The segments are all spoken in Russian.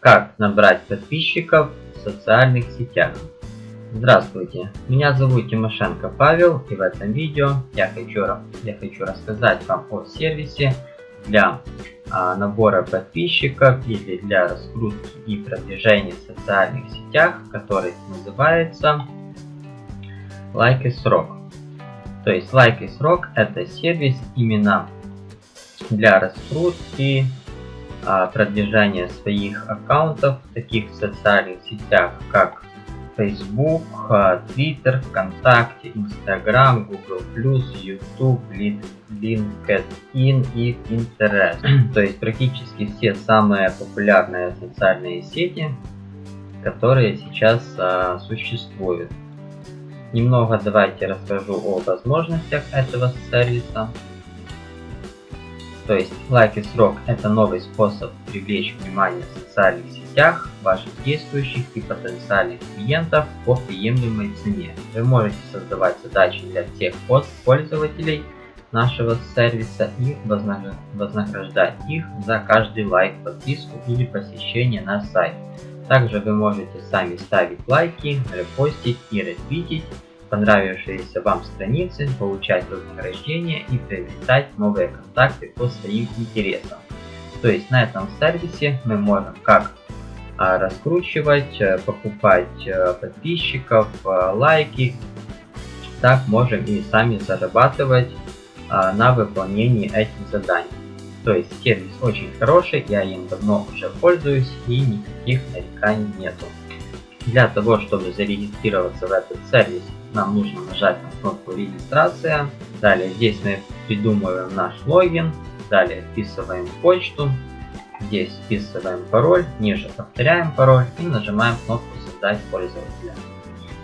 Как набрать подписчиков в социальных сетях. Здравствуйте, меня зовут Тимошенко Павел и в этом видео я хочу, я хочу рассказать вам о сервисе для а, набора подписчиков или для раскрутки и продвижения в социальных сетях, который называется Like и Срок. То есть Like и Срок это сервис именно для раскрутки а, продвижения своих аккаунтов в таких социальных сетях, как Facebook, а, Twitter, ВКонтакте, Instagram, Google+, YouTube, LinkedIn и Pinterest. То есть практически все самые популярные социальные сети, которые сейчас а, существуют. Немного давайте расскажу о возможностях этого сервиса. То есть лайк и срок это новый способ привлечь внимание в социальных сетях ваших действующих и потенциальных клиентов по приемлемой цене. Вы можете создавать задачи для всех пользователей нашего сервиса и вознаграждать их за каждый лайк, подписку или посещение на сайт. Также вы можете сами ставить лайки, репостить и ретвитить понравившиеся вам страницы, получать вознаграждение и приобретать новые контакты по своим интересам. То есть на этом сервисе мы можем как а, раскручивать, э, покупать э, подписчиков, э, лайки, так можем и сами зарабатывать а, на выполнении этих заданий. То есть сервис очень хороший, я им давно уже пользуюсь и никаких нареканий нету. Для того, чтобы зарегистрироваться в этот сервис, нам нужно нажать на кнопку регистрация. Далее здесь мы придумываем наш логин. Далее вписываем почту. Здесь вписываем пароль. Ниже повторяем пароль и нажимаем кнопку создать пользователя.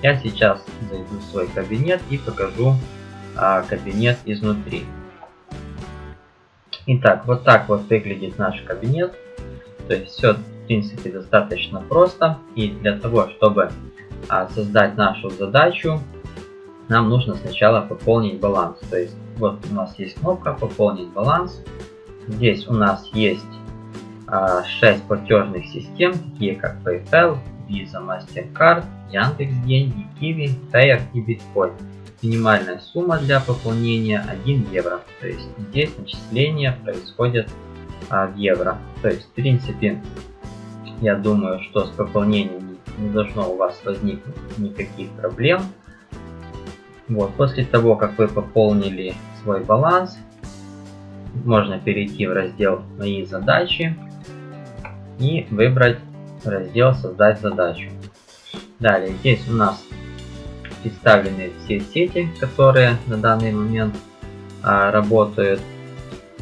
Я сейчас зайду в свой кабинет и покажу а, кабинет изнутри. Итак, вот так вот выглядит наш кабинет. То есть все в принципе достаточно просто. И для того, чтобы а, создать нашу задачу, нам нужно сначала пополнить баланс. То есть вот у нас есть кнопка пополнить баланс. Здесь у нас есть а, 6 платежных систем, такие как PayPal, Visa, MasterCard, Яндекс Деньги, Kiwi, Payer и Bitcoin. Минимальная сумма для пополнения 1 евро. То есть здесь начисления происходят а, в евро. То есть в принципе я думаю, что с пополнением не должно у вас возникнуть никаких проблем. Вот, после того, как вы пополнили свой баланс, можно перейти в раздел «Мои задачи» и выбрать раздел «Создать задачу». Далее, здесь у нас представлены все сети, которые на данный момент а, работают.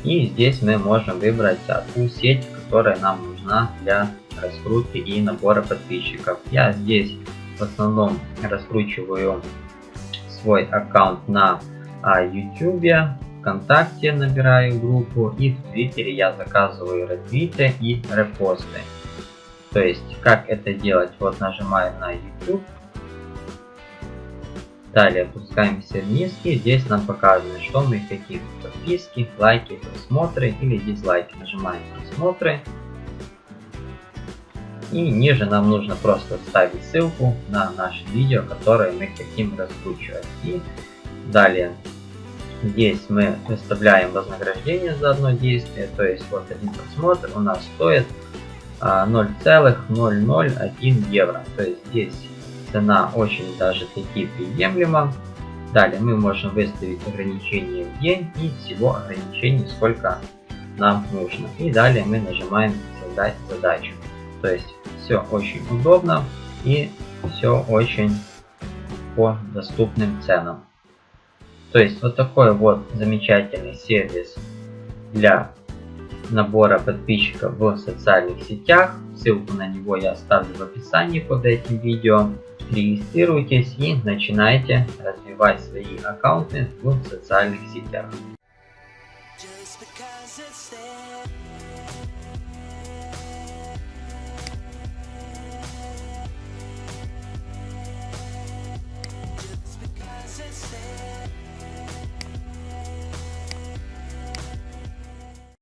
И здесь мы можем выбрать ту сеть, которая нам нужна для раскрутки и набора подписчиков. Я здесь в основном раскручиваю свой аккаунт на а, YouTube, ВКонтакте набираю группу и в Твиттере я заказываю ретвиты и репосты. То есть, как это делать? Вот нажимаем на YouTube. Далее опускаемся вниз и здесь нам показано, что мы хотим. Подписки, лайки, просмотры или дизлайки. Нажимаем просмотры. И ниже нам нужно просто вставить ссылку на наше видео, которое мы хотим раскручивать. И далее здесь мы выставляем вознаграждение за одно действие. То есть вот один просмотр у нас стоит 0,001 а, евро. То есть здесь цена очень даже таки приемлема. Далее мы можем выставить ограничение в день и всего ограничений сколько нам нужно. И далее мы нажимаем создать задачу. То есть все очень удобно и все очень по доступным ценам. То есть вот такой вот замечательный сервис для набора подписчиков в социальных сетях. Ссылку на него я оставлю в описании под этим видео. Регистрируйтесь и начинайте развивать свои аккаунты в социальных сетях.